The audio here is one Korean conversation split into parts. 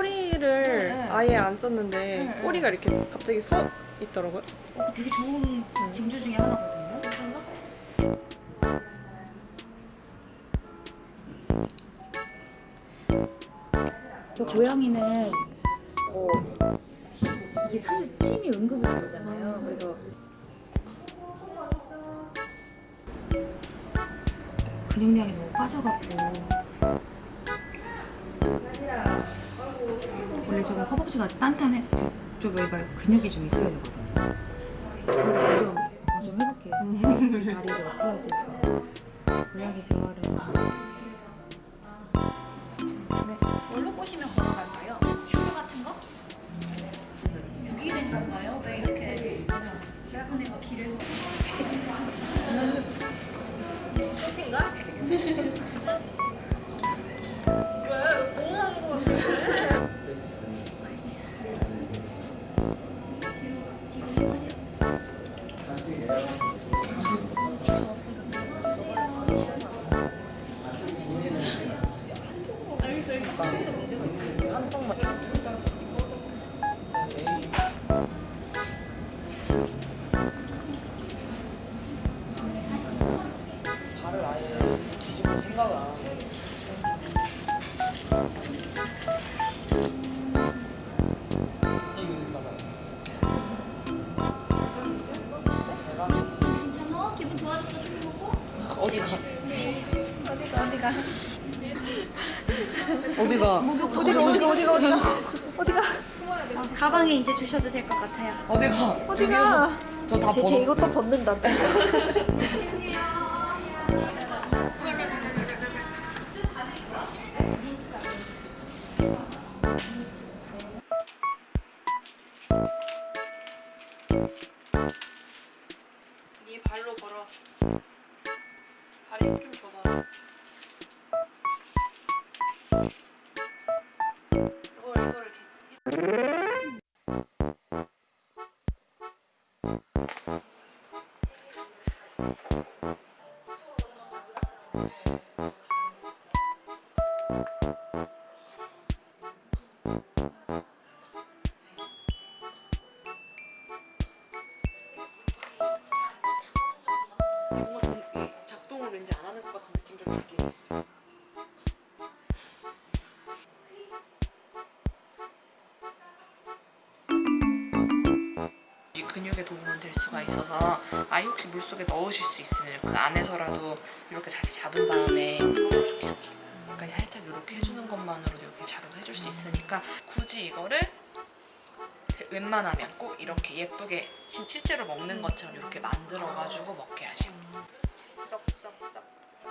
이 꼬리를 네. 아예 안 썼는데 네, 네. 꼬리가 이렇게 갑자기 서 있더라고요. 어, 되게 좋은 징조 중에 하나거든요. 저 고양이는 어, 이게 사실 침이 응급의료잖아요. 그래서 근육량이 너무 빠져갖고 원래 저거 허벅지가 단단해 좀 여기가 근육이 좀 있어야 되거든요. 저는 좀, 어, 좀 해볼게요. 다리 좀 풀어줄 수 있어요. 고양이 생활은 네. 뭘로 꼬시면 걸어갈까요? 큐브 같은 거? 유기된 건가요? 왜 이렇게 얇은 애가 길 에서 발을 아예 뒤집을 생각을 안 하고. 괜찮아? 기분 좋아졌어? 술 먹고? 어디가? 어디가 어디가? 어디가? 어디가 어디가 어디가? 어디가? 가방에 이제 주셔도 될 것 같아요. 어디가? 어디가? 저다 쟤, 쟤 이것도 벗는다 이렇 근육에 도움은 될 수가 있어서 아이 혹시 물속에 넣으실 수 있으면 그 안에서라도 이렇게 자세 잡은 다음에 약간 살짝 이렇게 해주는 것만으로도 이렇게 작용을 해줄 수 있으니까 굳이 이거를 웬만하면 꼭 이렇게 예쁘게 진- 실제로 먹는 것처럼 이렇게 만들어가지고 먹게 하시고. 쏙쏙쏙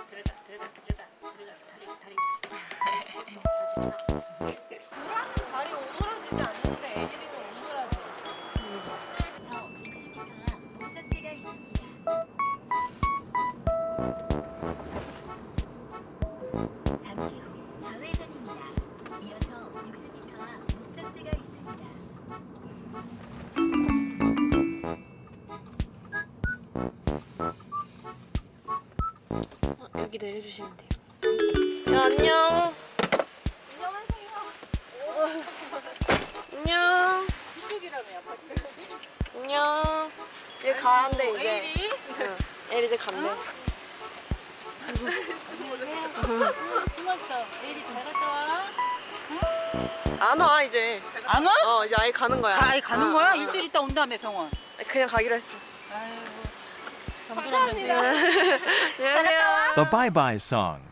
들어가 들어가 들어가 들어가서 다리 다리. 다리 여기 내려주시면 돼요. 야 안녕. 안녕. 이쪽이라며요. 안녕. 얘 가는데 이제. 에일이 응. 얘 이제 간대. 숨었어. 에일이 잘 갔다 와. 안 와 이제. 안 와? 어 이제 아예 가는 거야. 아예 가는 어, 거야? 어, 어. 일주일 있다 온다며 병원. 그냥 가기로 했어. 아이고. 정들었는데. 안녕하세요. The Bye Bye Song.